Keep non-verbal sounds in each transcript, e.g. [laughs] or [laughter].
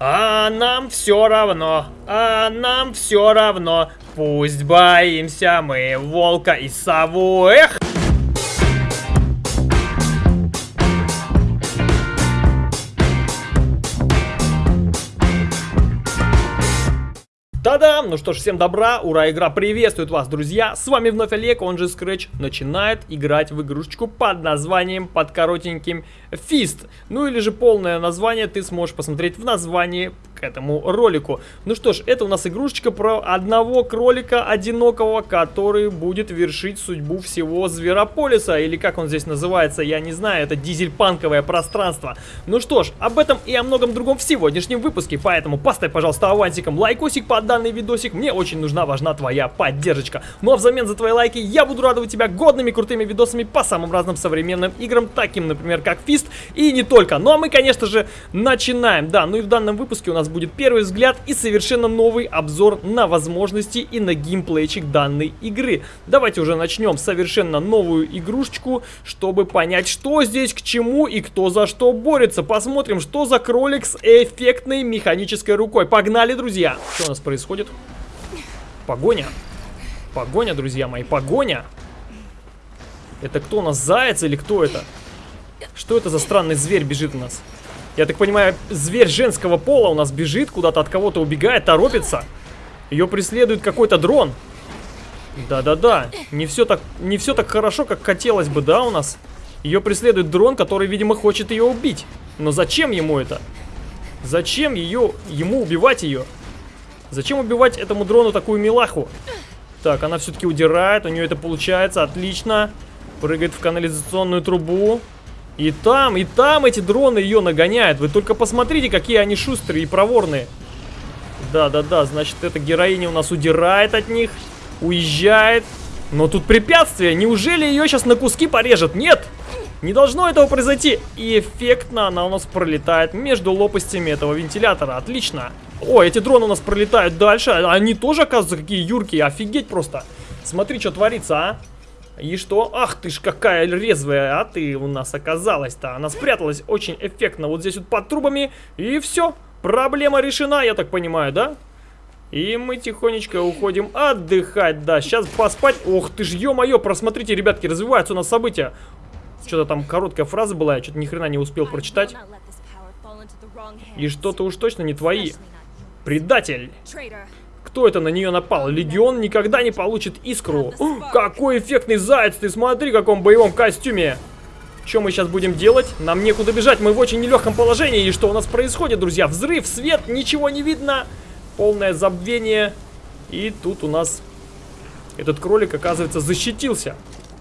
А нам все равно, а нам все равно. Пусть боимся мы волка и сову. Эх! Та-дам! Ну что ж, всем добра, ура, игра приветствует вас, друзья! С вами вновь Олег, он же Scratch, начинает играть в игрушечку под названием, под коротеньким Фист. Ну или же полное название ты сможешь посмотреть в названии этому ролику. Ну что ж, это у нас игрушечка про одного кролика одинокого, который будет вершить судьбу всего Зверополиса, или как он здесь называется, я не знаю, это дизельпанковое пространство. Ну что ж, об этом и о многом другом в сегодняшнем выпуске, поэтому поставь, пожалуйста, авансиком лайкосик под данный видосик, мне очень нужна, важна твоя поддержка. Ну а взамен за твои лайки я буду радовать тебя годными крутыми видосами по самым разным современным играм, таким, например, как Fist и не только. Ну а мы, конечно же, начинаем. Да, ну и в данном выпуске у нас будет первый взгляд и совершенно новый обзор на возможности и на геймплейчик данной игры. Давайте уже начнем совершенно новую игрушечку, чтобы понять, что здесь к чему и кто за что борется. Посмотрим, что за кролик с эффектной механической рукой. Погнали, друзья! Что у нас происходит? Погоня. Погоня, друзья мои, погоня. Это кто у нас, заяц или кто это? Что это за странный зверь бежит у нас? Я так понимаю, зверь женского пола у нас бежит, куда-то от кого-то убегает, торопится. Ее преследует какой-то дрон. Да-да-да, не все так не все так хорошо, как хотелось бы, да, у нас? Ее преследует дрон, который, видимо, хочет ее убить. Но зачем ему это? Зачем ее, ему убивать ее? Зачем убивать этому дрону такую милаху? Так, она все-таки удирает, у нее это получается, отлично. Прыгает в канализационную трубу. И там, и там эти дроны ее нагоняют. Вы только посмотрите, какие они шустрые и проворные. Да-да-да, значит, эта героиня у нас удирает от них, уезжает. Но тут препятствие. Неужели ее сейчас на куски порежет? Нет! Не должно этого произойти. И эффектно она у нас пролетает между лопастями этого вентилятора. Отлично. О, эти дроны у нас пролетают дальше. Они тоже, оказывается, какие юркие. Офигеть просто. Смотри, что творится, а. И что? Ах ты ж какая резвая, а ты у нас оказалась-то. Она спряталась очень эффектно вот здесь вот под трубами. И все, проблема решена, я так понимаю, да? И мы тихонечко уходим отдыхать, да. Сейчас поспать. Ох ты ж, ё-моё, просмотрите, ребятки, развиваются у нас события. Что-то там короткая фраза была, я что-то ни хрена не успел прочитать. И что-то уж точно не твои. Предатель. Кто это на нее напал? Легион никогда не получит искру. О, какой эффектный заяц, ты смотри, в каком боевом костюме. Что мы сейчас будем делать? Нам некуда бежать, мы в очень нелегком положении. И что у нас происходит, друзья? Взрыв, свет, ничего не видно. Полное забвение. И тут у нас этот кролик, оказывается, защитился.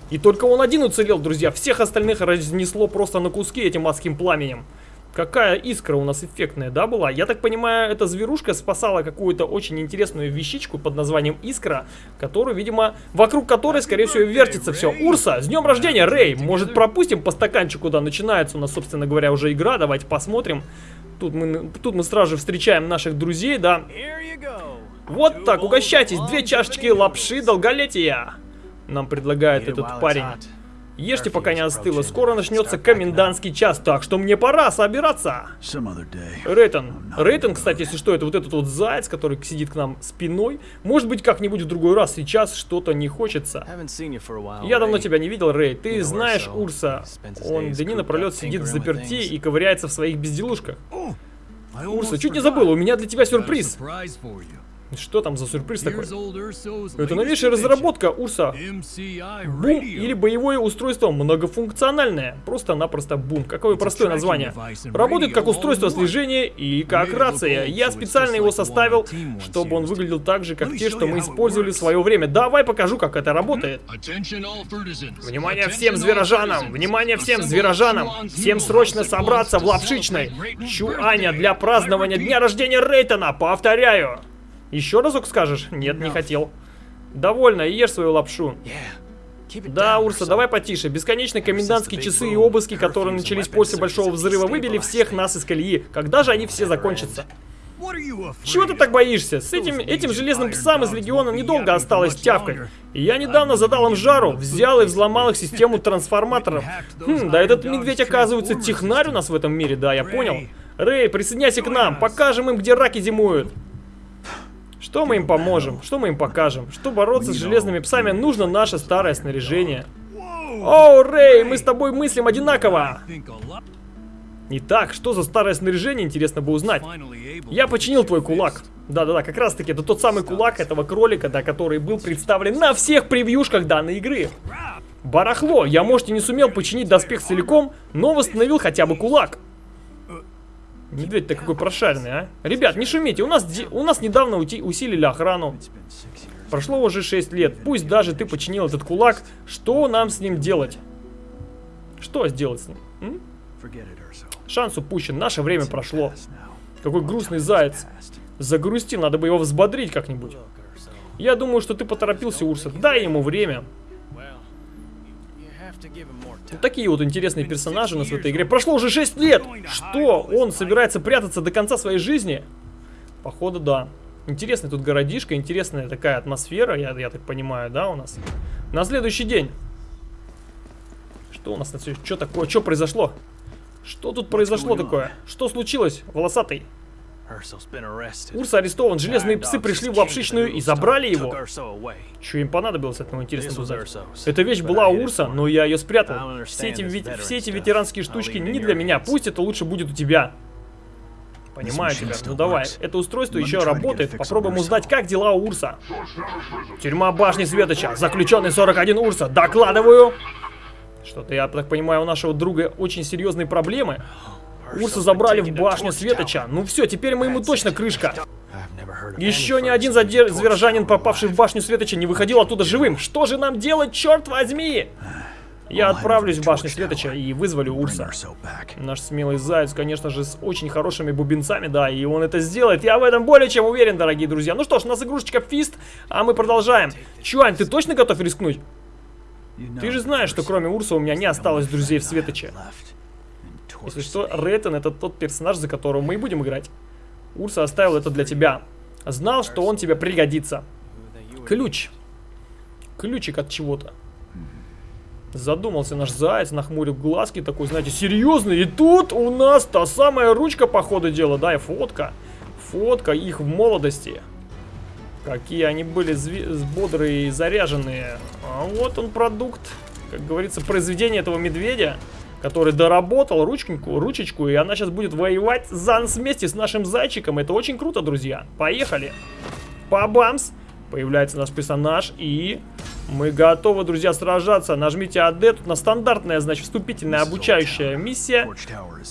И только он один уцелел, друзья. Всех остальных разнесло просто на куски этим адским пламенем. Какая искра у нас эффектная, да, была? Я так понимаю, эта зверушка спасала какую-то очень интересную вещичку под названием Искра, которую, видимо, вокруг которой, скорее всего, вертится все. Урса, с днем рождения, Рэй! Может, пропустим по стаканчику, да, начинается у нас, собственно говоря, уже игра, давайте посмотрим. Тут мы, тут мы сразу же встречаем наших друзей, да. Вот так, угощайтесь, две чашечки лапши долголетия. Нам предлагает этот парень. Ешьте, пока не остыло. Скоро начнется комендантский час, так что мне пора собираться. Рейтон. Рейтон, кстати, если что, это вот этот вот заяц, который сидит к нам спиной. Может быть, как-нибудь в другой раз. Сейчас что-то не хочется. Я давно тебя не видел, Рэй. Ты знаешь Урса. Он дни напролет сидит в заперти и ковыряется в своих безделушках. Урса, чуть не забыл, у меня для тебя сюрприз. Что там за сюрприз такой? Это новейшая разработка Урса. Бум или боевое устройство многофункциональное. Просто-напросто бум. Какое простое название. Работает как устройство слежения и как рация. Я специально его составил, чтобы он выглядел так же, как те, что мы использовали в свое время. Давай покажу, как это работает. Внимание всем зверожанам! Внимание всем зверожанам! Всем срочно собраться в лапшичной Чуаня для празднования дня рождения Рейтона. Повторяю. Еще разок скажешь? Нет, не хотел. Довольно, ешь свою лапшу. Да, Урса, давай потише. Бесконечные комендантские часы и обыски, которые начались после Большого Взрыва, выбили всех нас из колеи. Когда же они все закончатся? Чего ты так боишься? С этим, этим железным псам из Легиона недолго осталось тявкать. Я недавно задал им жару, взял и взломал их систему [laughs] трансформаторов. Хм, да этот медведь оказывается технарь у нас в этом мире, да, я понял. Рэй, присоединяйся к нам, покажем им, где раки зимуют. Что мы им поможем? Что мы им покажем? Что бороться с железными псами, нужно наше старое снаряжение. О, Рэй, мы с тобой мыслим одинаково. Итак, что за старое снаряжение, интересно бы узнать. Я починил твой кулак. Да-да-да, как раз таки, это тот самый кулак этого кролика, да, который был представлен на всех превьюшках данной игры. Барахло, я, может, и не сумел починить доспех целиком, но восстановил хотя бы кулак. Медведь-то какой прошаренный, а? Ребят, не шумите, у нас, у нас недавно усилили охрану. Прошло уже 6 лет, пусть даже ты починил этот кулак, что нам с ним делать? Что сделать с ним? М? Шанс упущен, наше время прошло. Какой грустный заяц. Загрустил, надо бы его взбодрить как-нибудь. Я думаю, что ты поторопился, Урса. Дай ему время. Вот такие вот интересные персонажи у нас в этой игре. Прошло уже 6 лет! Что? Он собирается прятаться до конца своей жизни? Походу, да. Интересный тут городишко, интересная такая атмосфера, я, я так понимаю, да, у нас? На следующий день. Что у нас на следующий... Что такое? Что произошло? Что тут произошло такое? Что случилось, волосатый? Урса арестован, железные псы пришли в лапшичную и забрали его. Что им понадобилось от него, интересно узнать. Эта вещь была у Урса, но я ее спрятал. Все эти, все эти ветеранские штучки не для меня, пусть это лучше будет у тебя. Понимаю тебя, ну давай. Это устройство еще работает, попробуем узнать, как дела у Урса. Тюрьма башни Светоча, заключенный 41 Урса, докладываю. Что-то, я так понимаю, у нашего друга очень серьезные проблемы. Урса забрали в башню Светоча. Ну все, теперь мы ему точно крышка. Еще ни один зверожанин, попавший в башню Светоча, не выходил оттуда живым. Что же нам делать, черт возьми? Я отправлюсь в башню Светоча и вызволю Урса. Наш смелый заяц, конечно же, с очень хорошими бубенцами, да, и он это сделает. Я в этом более чем уверен, дорогие друзья. Ну что ж, у нас игрушечка Фист, а мы продолжаем. Чуань, ты точно готов рискнуть? Ты же знаешь, что кроме Урса у меня не осталось друзей в Светоче. Если что, Рейтон это тот персонаж, за которого мы будем играть. Урса оставил это для тебя. Знал, что он тебе пригодится. Ключ. Ключик от чего-то. Задумался наш заяц, нахмурил глазки, такой, знаете, серьезный. И тут у нас та самая ручка по ходу дела, да, и фотка. Фотка их в молодости. Какие они были бодрые и заряженные. А вот он продукт, как говорится, произведение этого медведя который доработал ручку, ручечку, и она сейчас будет воевать за нас вместе с нашим зайчиком. Это очень круто, друзья. Поехали. Па-бамс. Появляется наш персонаж, и мы готовы, друзья, сражаться. Нажмите AD, тут на стандартная, значит, вступительная обучающая миссия.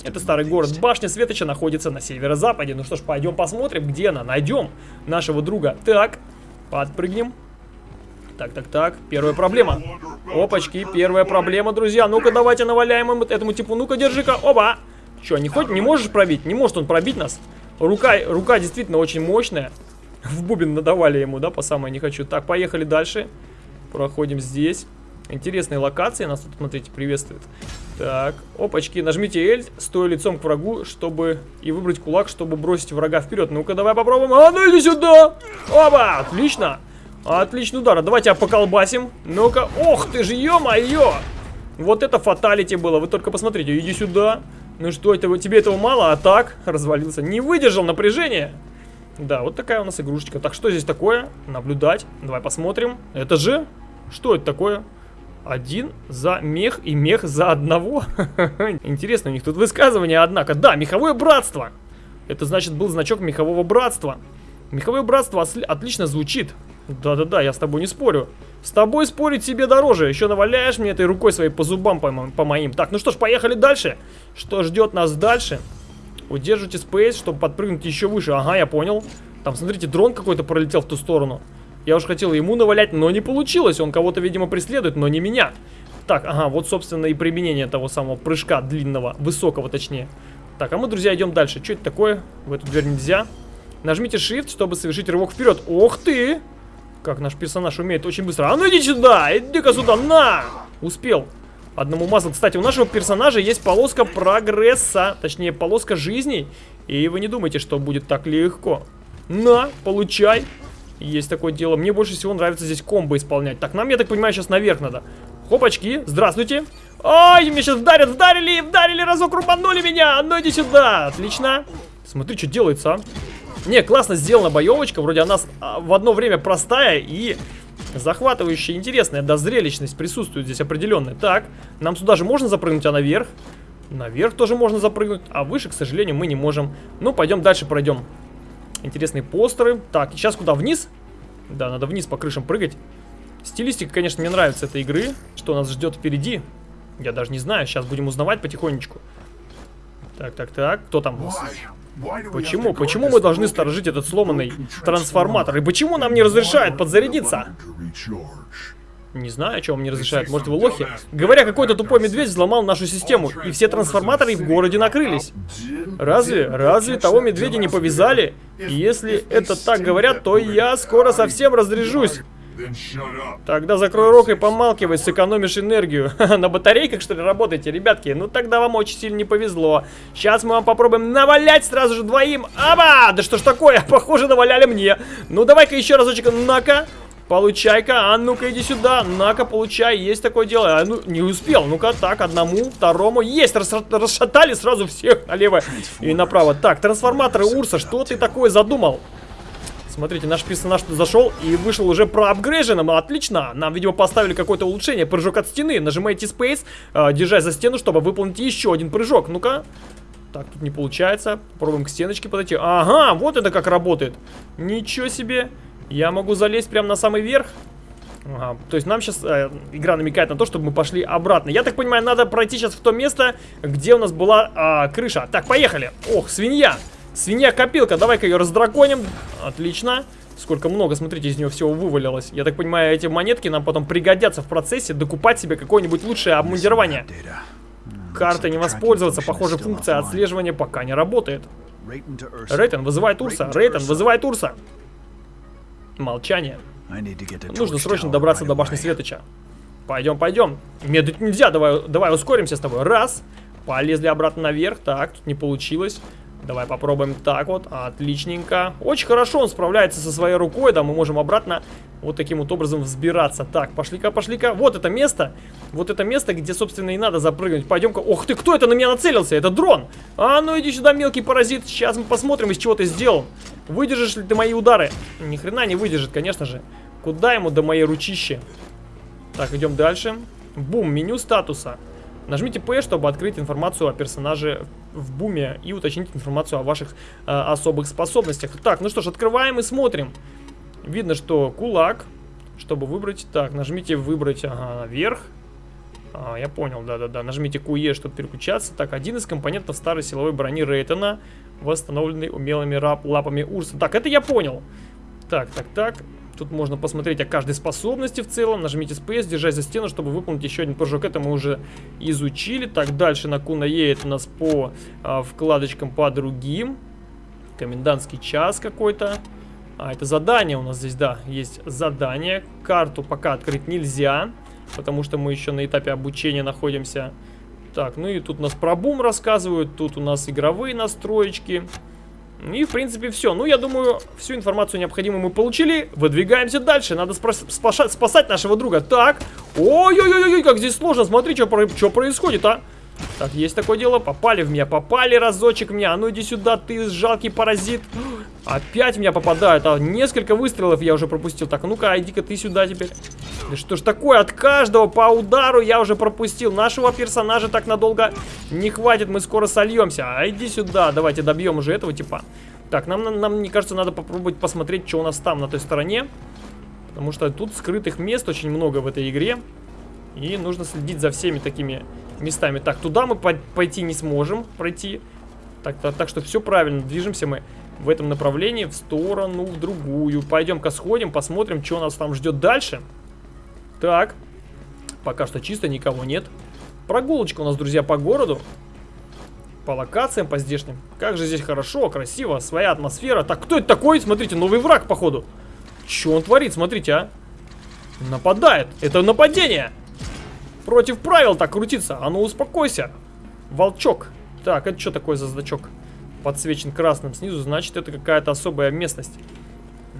Это старый город. Башня Светоча находится на северо-западе. Ну что ж, пойдем посмотрим, где она. Найдем нашего друга. Так, подпрыгнем. Так, так, так. Первая проблема. Опачки, первая проблема, друзья. Ну-ка, давайте наваляем им этому типу. Ну-ка, держи-ка. Оба! Че, не хоть, не можешь пробить? Не может он пробить нас. Рука, рука действительно очень мощная. В бубен надавали ему, да, по самое не хочу. Так, поехали дальше. Проходим здесь. Интересные локации нас тут, смотрите, приветствуют. Так, опачки, нажмите L, стоя лицом к врагу, чтобы... И выбрать кулак, чтобы бросить врага вперед. Ну-ка, давай попробуем. А, ну иди сюда! Оба! Отлично! Отличный удар. Давайте тебя поколбасим. Ну-ка. Ох ты же, ё-моё! Вот это фаталити было. Вы только посмотрите. Иди сюда. Ну что, это, тебе этого мало? А так? Развалился. Не выдержал напряжения. Да, вот такая у нас игрушечка. Так, что здесь такое? Наблюдать. Давай посмотрим. Это же... Что это такое? Один за мех и мех за одного. [laughs] Интересно, у них тут высказывание, однако. Да, меховое братство. Это значит был значок мехового братства. Меховое братство отлично звучит. Да-да-да, я с тобой не спорю. С тобой спорить себе дороже. Еще наваляешь мне этой рукой своей по зубам по, по моим. Так, ну что ж, поехали дальше. Что ждет нас дальше? Удержите спейс, чтобы подпрыгнуть еще выше. Ага, я понял. Там, смотрите, дрон какой-то пролетел в ту сторону. Я уж хотел ему навалять, но не получилось. Он кого-то, видимо, преследует, но не меня. Так, ага, вот, собственно, и применение того самого прыжка длинного, высокого точнее. Так, а мы, друзья, идем дальше. Что это такое? В эту дверь нельзя. Нажмите Shift, чтобы совершить рывок вперед. Ох ты! Как наш персонаж умеет очень быстро. А ну иди сюда! Иди-ка сюда! На! Успел. Одному мазал. Кстати, у нашего персонажа есть полоска прогресса. Точнее, полоска жизней. И вы не думайте, что будет так легко. На, получай. Есть такое дело. Мне больше всего нравится здесь комбо исполнять. Так, нам, я так понимаю, сейчас наверх надо. Хопачки, здравствуйте. Ой, меня сейчас вдарят, вдарили, вдарили, разок рубанули меня. Ну иди сюда. Отлично. Смотри, что делается, а. Не, классно сделана боевочка. Вроде она а, в одно время простая и захватывающая, интересная. Да, зрелищность присутствует здесь определенная. Так, нам сюда же можно запрыгнуть, а наверх? Наверх тоже можно запрыгнуть, а выше, к сожалению, мы не можем. Ну, пойдем дальше пройдем. Интересные постеры. Так, сейчас куда? Вниз? Да, надо вниз по крышам прыгать. Стилистика, конечно, мне нравится этой игры. Что нас ждет впереди? Я даже не знаю. Сейчас будем узнавать потихонечку. Так, так, так. Кто там? Почему? Почему мы должны сторожить этот сломанный трансформатор? И почему нам не разрешают подзарядиться? Не знаю, о чем не разрешают. Может, вы лохи? Говоря, какой-то тупой медведь взломал нашу систему, и все трансформаторы в городе накрылись. Разве? Разве того медведя не повязали? И если это так говорят, то я скоро совсем разряжусь. Тогда закрой рот и помалкивай, сэкономишь энергию. [laughs] На батарейках, что ли, работаете, ребятки? Ну, тогда вам очень сильно не повезло. Сейчас мы вам попробуем навалять сразу же двоим. Аба! Да что ж такое? [laughs] Похоже, наваляли мне. Ну, давай-ка еще разочек. На-ка. Получай-ка, а ну-ка иди сюда, на-ка, получай, есть такое дело. А, ну, не успел, ну-ка, так, одному, второму, есть, рас расшатали сразу всех налево и направо. Так, трансформаторы Урса, что ты такое задумал? Смотрите, наш персонаж зашел и вышел уже проапгрейженным. Отлично. Нам, видимо, поставили какое-то улучшение. Прыжок от стены. Нажимаете Space, э, держась за стену, чтобы выполнить еще один прыжок. Ну-ка. Так, тут не получается. Попробуем к стеночке подойти. Ага, вот это как работает. Ничего себе. Я могу залезть прямо на самый верх. Ага, то есть нам сейчас э, игра намекает на то, чтобы мы пошли обратно. Я так понимаю, надо пройти сейчас в то место, где у нас была э, крыша. Так, поехали. Ох, свинья. Свинья-копилка, давай-ка ее раздраконим. Отлично. Сколько много, смотрите, из нее всего вывалилось. Я так понимаю, эти монетки нам потом пригодятся в процессе докупать себе какое-нибудь лучшее обмундирование. Карта не воспользоваться, похоже, функция отслеживания пока не работает. Рейтон, вызывай Турса. Рейтон, вызывай Турса. Молчание. Нужно срочно добраться до башни Светоча. Пойдем, пойдем. Медлить нельзя, давай, давай ускоримся с тобой. Раз. Полезли обратно наверх. Так, тут не получилось. Давай попробуем так вот. Отличненько. Очень хорошо он справляется со своей рукой. Да, мы можем обратно вот таким вот образом взбираться. Так, пошли-ка, пошли-ка. Вот это место. Вот это место, где, собственно, и надо запрыгнуть. Пойдем-ка. Ох ты, кто это на меня нацелился? Это дрон. А ну иди сюда, мелкий паразит. Сейчас мы посмотрим, из чего ты сделал. Выдержишь ли ты мои удары? Ни хрена не выдержит, конечно же. Куда ему до моей ручищи? Так, идем дальше. Бум, меню статуса. Нажмите P, чтобы открыть информацию о персонаже в буме и уточнить информацию о ваших э, особых способностях. Так, ну что ж, открываем и смотрим. Видно, что кулак. Чтобы выбрать, так, нажмите выбрать, ага, наверх. А, я понял, да-да-да. Нажмите QE, чтобы переключаться. Так, один из компонентов старой силовой брони Рейтона, восстановленный умелыми лапами Урса. Так, это я понял. Так, так, так. Тут можно посмотреть о каждой способности в целом. Нажмите Space, держась за стену, чтобы выполнить еще один прыжок. Это мы уже изучили. Так, дальше на Куна едет у нас по а, вкладочкам по другим. Комендантский час какой-то. А, это задание у нас здесь, да, есть задание. Карту пока открыть нельзя, потому что мы еще на этапе обучения находимся. Так, ну и тут у нас про бум рассказывают, тут у нас игровые настроечки. И, в принципе, все. Ну, я думаю, всю информацию необходимую мы получили. Выдвигаемся дальше. Надо спасать, нашего друга. Так. Ой-ой-ой, как здесь сложно. Смотри, что происходит, а. Так, есть такое дело. Попали в меня, попали разочек в меня. А ну иди сюда, ты жалкий паразит. Опять меня попадают. А несколько выстрелов я уже пропустил. Так, ну-ка, иди-ка ты сюда теперь. Да что ж такое? От каждого по удару я уже пропустил. Нашего персонажа так надолго не хватит. Мы скоро сольемся. А иди сюда. Давайте добьем уже этого типа. Так, нам, нам, нам, мне кажется, надо попробовать посмотреть, что у нас там на той стороне. Потому что тут скрытых мест очень много в этой игре. И нужно следить за всеми такими местами. Так, туда мы пойти не сможем пройти. Так, так, так что все правильно. Движемся мы в этом направлении, в сторону, в другую. Пойдем-ка сходим, посмотрим, что нас там ждет дальше. Так, пока что чисто, никого нет. Прогулочка у нас, друзья, по городу. По локациям, по здешним. Как же здесь хорошо, красиво, своя атмосфера. Так, кто это такой? Смотрите, новый враг, походу. Что он творит, смотрите, а? Нападает. Это нападение. Против правил так крутится. А ну успокойся. Волчок. Так, это что такое за значок? Подсвечен красным снизу, значит это какая-то особая местность.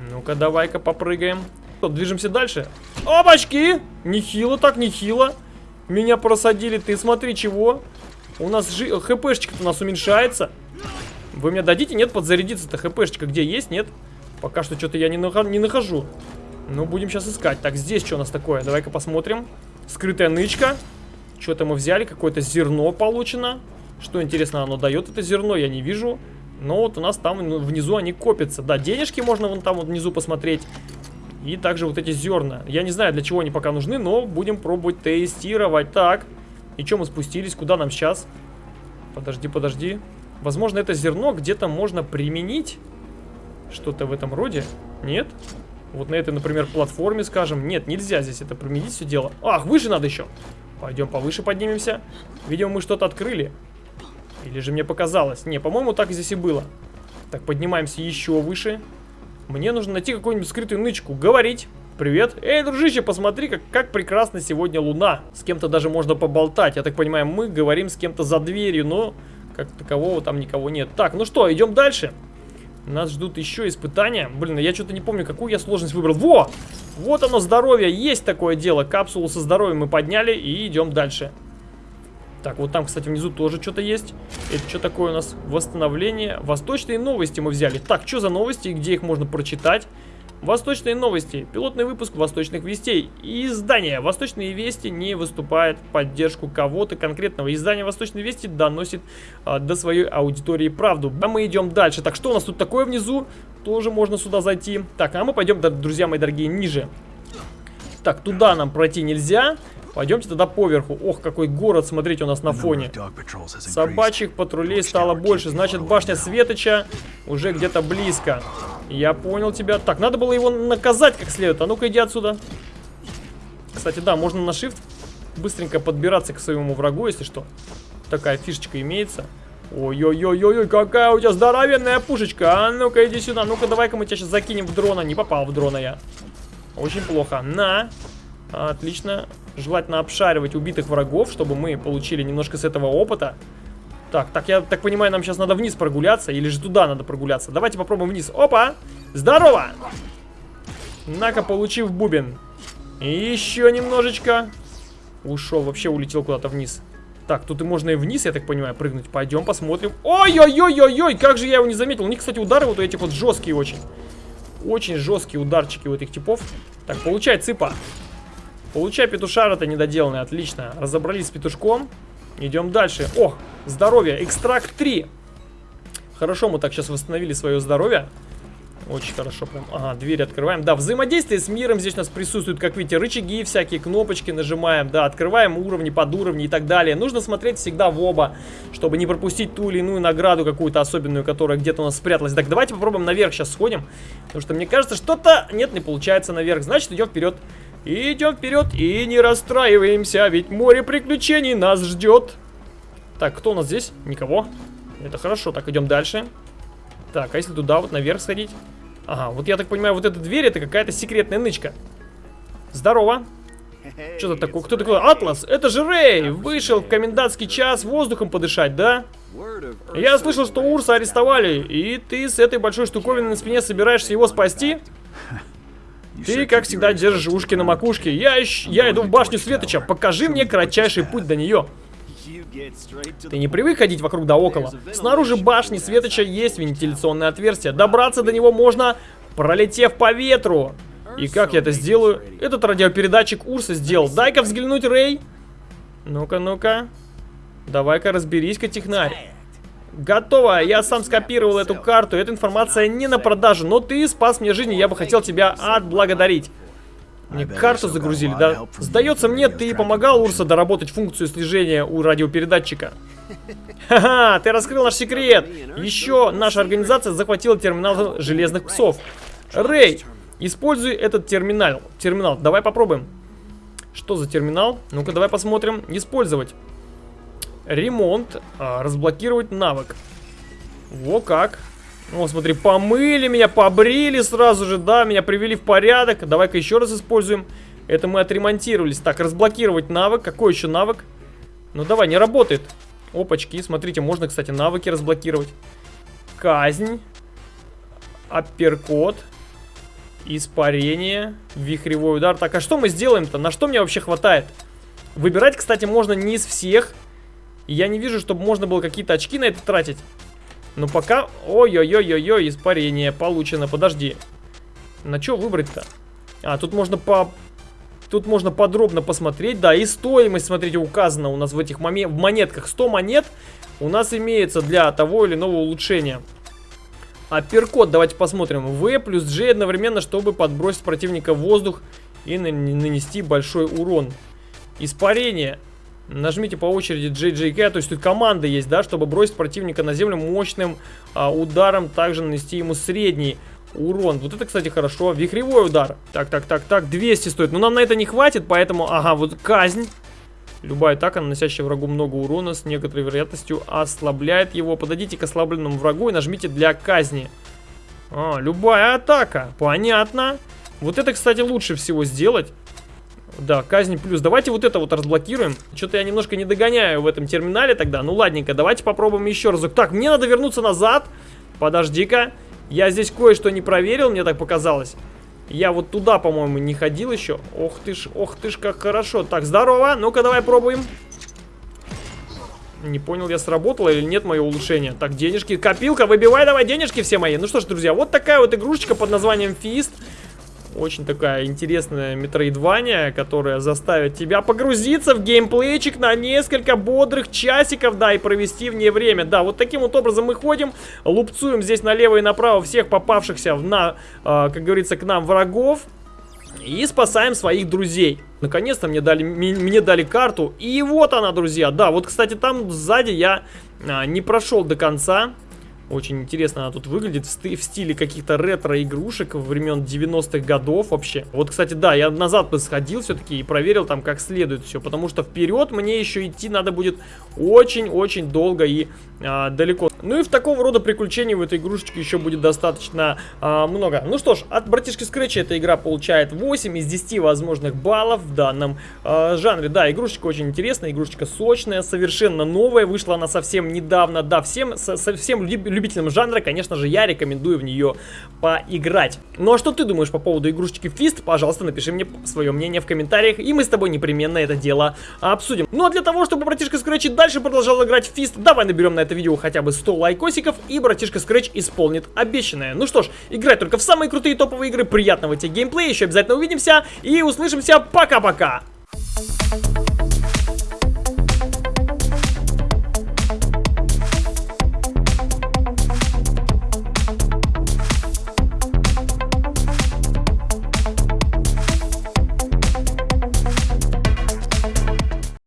Ну-ка, давай-ка попрыгаем. Движемся дальше? Опачки! Нехило так, нехило. Меня просадили, ты смотри, чего? У нас жи... хпшечка у нас уменьшается. Вы мне дадите? Нет, подзарядиться-то хпшечка где есть? Нет? Пока что что-то я не, нах... не нахожу. Ну, будем сейчас искать. Так, здесь что у нас такое? Давай-ка посмотрим. Скрытая нычка. Что-то мы взяли, какое-то зерно получено. Что, интересно, оно дает это зерно, я не вижу. Но вот у нас там ну, внизу они копятся. Да, денежки можно вон там вот внизу посмотреть. И также вот эти зерна. Я не знаю, для чего они пока нужны, но будем пробовать тестировать. Так, и что мы спустились? Куда нам сейчас? Подожди, подожди. Возможно, это зерно где-то можно применить. Что-то в этом роде. Нет? Вот на этой, например, платформе, скажем. Нет, нельзя здесь это применить все дело. Ах, выше надо еще. Пойдем повыше поднимемся. Видимо, мы что-то открыли. Или же мне показалось? Не, по-моему, так здесь и было. Так, поднимаемся еще выше. Мне нужно найти какую-нибудь скрытую нычку. Говорить. Привет. Эй, дружище, посмотри, как, как прекрасно сегодня луна. С кем-то даже можно поболтать. Я так понимаю, мы говорим с кем-то за дверью, но как такового там никого нет. Так, ну что, идем дальше. Нас ждут еще испытания. Блин, я что-то не помню, какую я сложность выбрал. Во! Вот оно, здоровье. Есть такое дело. Капсулу со здоровьем мы подняли и идем дальше. Так, вот там, кстати, внизу тоже что-то есть. Это что такое у нас? Восстановление. Восточные новости мы взяли. Так, что за новости и где их можно прочитать? Восточные новости. Пилотный выпуск Восточных вестей. Издание Восточные вести не выступает в поддержку кого-то конкретного. Издание Восточные вести доносит а, до своей аудитории правду. А мы идем дальше. Так, что у нас тут такое внизу? Тоже можно сюда зайти. Так, а мы пойдем, друзья мои дорогие, ниже. Так, туда нам пройти нельзя. Пойдемте тогда поверху. Ох, какой город, смотрите, у нас на фоне. Собачьих патрулей стало больше. Значит, башня Светоча уже где-то близко. Я понял тебя. Так, надо было его наказать как следует. А ну-ка, иди отсюда. Кстати, да, можно на shift быстренько подбираться к своему врагу, если что. Такая фишечка имеется. Ой-ой-ой-ой, какая у тебя здоровенная пушечка. А ну-ка, иди сюда. Ну-ка, давай-ка мы тебя сейчас закинем в дрона. Не попал в дрона я. Очень плохо. На. Отлично. Желательно обшаривать убитых врагов, чтобы мы получили немножко с этого опыта. Так, так, я так понимаю, нам сейчас надо вниз прогуляться, или же туда надо прогуляться. Давайте попробуем вниз. Опа! Здорово! На-ка, получив бубен. Еще немножечко. Ушел, вообще улетел куда-то вниз. Так, тут и можно и вниз, я так понимаю, прыгнуть. Пойдем посмотрим. Ой-ой-ой-ой-ой, как же я его не заметил. У них, кстати, удары вот у этих вот жесткие очень. Очень жесткие ударчики у этих типов. Так, получай, цыпа. Получай петушара-то недоделанный, отлично. Разобрались с петушком. Идем дальше. О, здоровье, экстракт 3. Хорошо, мы так сейчас восстановили свое здоровье. Очень хорошо прям. Ага, дверь открываем. Да, взаимодействие с миром здесь у нас присутствуют, как видите, рычаги, всякие кнопочки нажимаем. Да, открываем уровни, подуровни и так далее. Нужно смотреть всегда в оба, чтобы не пропустить ту или иную награду какую-то особенную, которая где-то у нас спряталась. Так, давайте попробуем наверх сейчас сходим. Потому что мне кажется, что-то нет, не получается наверх. Значит, идем вперед. Идем вперед и не расстраиваемся, ведь море приключений нас ждет. Так, кто у нас здесь? Никого. Это хорошо. Так, идем дальше. Так, а если туда вот наверх сходить? Ага, вот я так понимаю, вот эта дверь это какая-то секретная нычка. Здорово. Что-то такое. Кто такой? Атлас, это же Рэй! Вышел в комендантский час воздухом подышать, да? Я слышал, что Урса арестовали, и ты с этой большой штуковиной на спине собираешься его спасти? [laughs] Ты, как всегда, держишь ушки на макушке. Я, ищ... я иду в башню Светоча. Покажи мне кратчайший путь до нее. Ты не привык ходить вокруг да около? Снаружи башни Светоча есть вентиляционное отверстие. Добраться до него можно, пролетев по ветру. И как я это сделаю? Этот радиопередатчик Урса сделал. Дай-ка взглянуть, Рэй. Ну-ка, ну-ка. Давай-ка разберись-ка, технарь. Готово, я сам скопировал эту карту, эта информация не на продажу, но ты спас мне жизнь, и я бы хотел тебя отблагодарить. Мне карту загрузили, да? Сдается мне, ты помогал Урса доработать функцию слежения у радиопередатчика. Ха-ха, ты раскрыл наш секрет. Еще наша организация захватила терминал железных псов. Рэй, используй этот терминал. Терминал, давай попробуем. Что за терминал? Ну-ка, давай посмотрим. Использовать. Ремонт. А, разблокировать навык. Во как. О, смотри, помыли меня, побрили сразу же, да, меня привели в порядок. Давай-ка еще раз используем. Это мы отремонтировались. Так, разблокировать навык. Какой еще навык? Ну давай, не работает. Опачки, смотрите, можно, кстати, навыки разблокировать. Казнь. Апперкот. Испарение. Вихревой удар. Так, а что мы сделаем-то? На что мне вообще хватает? Выбирать, кстати, можно не из всех. Я не вижу, чтобы можно было какие-то очки на это тратить. Но пока... Ой-ой-ой-ой-ой, испарение получено. Подожди. На что выбрать-то? А, тут можно по... Тут можно подробно посмотреть, да, и стоимость, смотрите, указана у нас в этих моме в монетках. 100 монет у нас имеется для того или иного улучшения. А перкод давайте посмотрим. В плюс G одновременно, чтобы подбросить противника в воздух и нанести большой урон. Испарение. Нажмите по очереди JJK, то есть тут команда есть, да, чтобы бросить противника на землю мощным а, ударом, также нанести ему средний урон. Вот это, кстати, хорошо. Вихревой удар. Так, так, так, так. 200 стоит. Но нам на это не хватит, поэтому... Ага, вот казнь. Любая атака, наносящая врагу много урона, с некоторой вероятностью ослабляет его. Подойдите к ослабленному врагу и нажмите для казни. А, любая атака. Понятно. Вот это, кстати, лучше всего сделать. Да, казнь плюс. Давайте вот это вот разблокируем. Что-то я немножко не догоняю в этом терминале тогда. Ну ладненько, давайте попробуем еще разок. Так, мне надо вернуться назад. Подожди-ка. Я здесь кое-что не проверил, мне так показалось. Я вот туда, по-моему, не ходил еще. Ох ты ж, ох ты ж, как хорошо. Так, здорово. Ну-ка, давай пробуем. Не понял, я сработало или нет мое улучшение. Так, денежки. Копилка, выбивай давай денежки все мои. Ну что ж, друзья, вот такая вот игрушечка под названием Фист. Очень такая интересная метроидвания, которая заставит тебя погрузиться в геймплейчик на несколько бодрых часиков, да, и провести в ней время. Да, вот таким вот образом мы ходим, лупцуем здесь налево и направо всех попавшихся на, э, как говорится, к нам врагов. И спасаем своих друзей. Наконец-то мне дали, мне дали карту. И вот она, друзья. Да, вот, кстати, там сзади я а, не прошел до конца. Очень интересно она тут выглядит в, стиле каких-то ретро-игрушек времен 90-х годов вообще. Вот, кстати, да, я назад бы сходил все-таки и проверил там как следует все, потому что вперед мне еще идти надо будет очень-очень долго и а, далеко. Ну и в такого рода приключений в этой игрушечке еще будет достаточно а, много. Ну что ж, от братишки Scratch эта игра получает 8 из 10 возможных баллов в данном а, жанре. Да, игрушечка очень интересная, игрушечка сочная, совершенно новая, вышла она совсем недавно. Да, всем, совсем любителям жанра, конечно же, я рекомендую в нее поиграть. Ну а что ты думаешь по поводу игрушечки Fist? Пожалуйста, напиши мне свое мнение в комментариях, и мы с тобой непременно это дело обсудим. Ну а для того, чтобы братишка Scratch дальше продолжал играть в Fist, давай наберем на это видео хотя бы 100 лайкосиков, и братишка Scratch исполнит обещанное. Ну что ж, играй только в самые крутые топовые игры, приятного тебе геймплея, еще обязательно увидимся и услышимся, пока-пока! Thank you